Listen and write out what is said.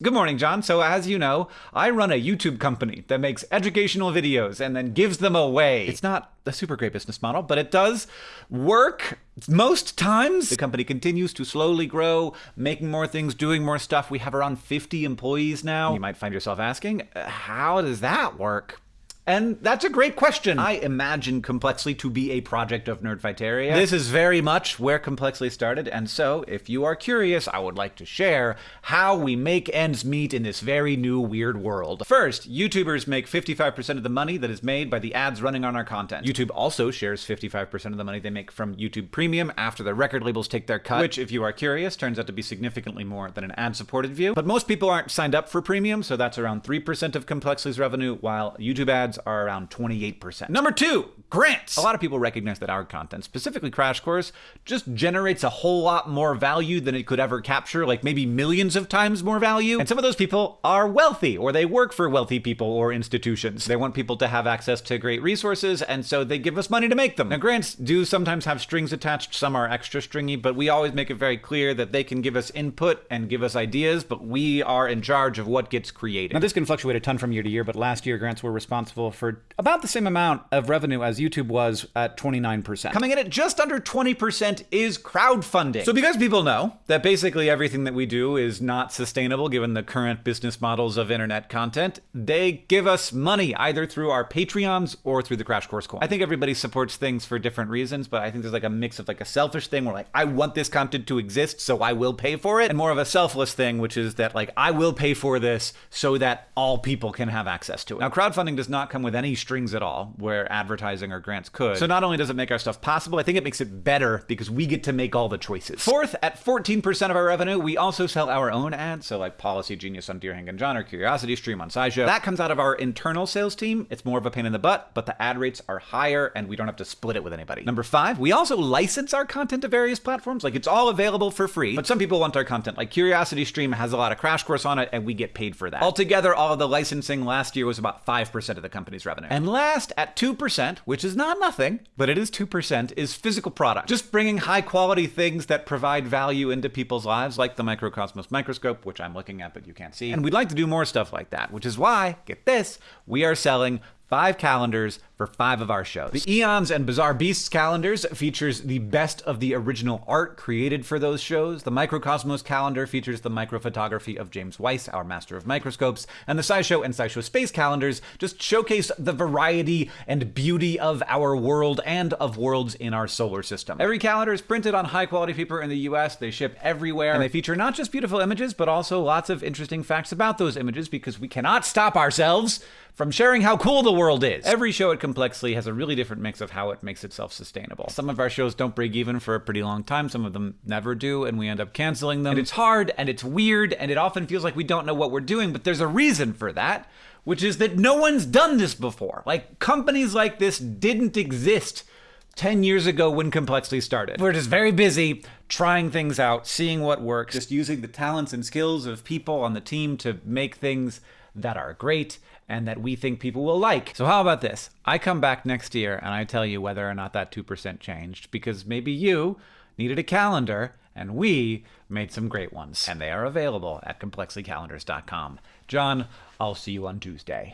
Good morning, John. So, as you know, I run a YouTube company that makes educational videos and then gives them away. It's not a super great business model, but it does work most times. The company continues to slowly grow, making more things, doing more stuff. We have around 50 employees now. You might find yourself asking, how does that work? And that's a great question. I imagine Complexly to be a project of Nerdfighteria. This is very much where Complexly started, and so if you are curious, I would like to share how we make ends meet in this very new weird world. First, YouTubers make 55% of the money that is made by the ads running on our content. YouTube also shares 55% of the money they make from YouTube Premium after the record labels take their cut, which, if you are curious, turns out to be significantly more than an ad-supported view. But most people aren't signed up for Premium, so that's around 3% of Complexly's revenue, while YouTube ads are around 28%. Number two, grants. A lot of people recognize that our content, specifically Crash Course, just generates a whole lot more value than it could ever capture, like maybe millions of times more value. And some of those people are wealthy, or they work for wealthy people or institutions. They want people to have access to great resources, and so they give us money to make them. Now, grants do sometimes have strings attached, some are extra stringy, but we always make it very clear that they can give us input and give us ideas, but we are in charge of what gets created. Now, this can fluctuate a ton from year to year, but last year grants were responsible for about the same amount of revenue as YouTube was at 29%. Coming in at just under 20% is crowdfunding. So because people know that basically everything that we do is not sustainable given the current business models of internet content, they give us money either through our Patreons or through the Crash Course coin. I think everybody supports things for different reasons, but I think there's like a mix of like a selfish thing where like I want this content to exist, so I will pay for it, and more of a selfless thing, which is that like I will pay for this so that all people can have access to it. Now crowdfunding does not come with any strings at all, where advertising or grants could. So not only does it make our stuff possible, I think it makes it better because we get to make all the choices. Fourth, at 14% of our revenue, we also sell our own ads, so like Policy Genius on Dear Hank and John or Curiosity Stream on SciShow. That comes out of our internal sales team. It's more of a pain in the butt, but the ad rates are higher and we don't have to split it with anybody. Number five, we also license our content to various platforms. Like it's all available for free, but some people want our content. Like Curiosity Stream has a lot of Crash Course on it and we get paid for that. Altogether, all of the licensing last year was about 5% of the company's revenue. And last, at 2%, which is not nothing, but it is 2%, is physical product. Just bringing high quality things that provide value into people's lives, like the Microcosmos microscope, which I'm looking at but you can't see. And we'd like to do more stuff like that, which is why, get this, we are selling five calendars for five of our shows. The Eons and Bizarre Beasts calendars features the best of the original art created for those shows. The Microcosmos calendar features the microphotography of James Weiss, our master of microscopes. And the SciShow and SciShow Space calendars just showcase the variety and beauty of our world and of worlds in our solar system. Every calendar is printed on high quality paper in the US. They ship everywhere. And they feature not just beautiful images, but also lots of interesting facts about those images because we cannot stop ourselves from sharing how cool the world is. Every show at Complexly has a really different mix of how it makes itself sustainable. Some of our shows don't break even for a pretty long time, some of them never do, and we end up canceling them. And it's hard and it's weird and it often feels like we don't know what we're doing, but there's a reason for that, which is that no one's done this before. Like companies like this didn't exist 10 years ago when Complexly started. We're just very busy trying things out, seeing what works, just using the talents and skills of people on the team to make things that are great and that we think people will like. So how about this? I come back next year and I tell you whether or not that 2% changed because maybe you needed a calendar and we made some great ones. And they are available at complexlycalendars.com. John, I'll see you on Tuesday.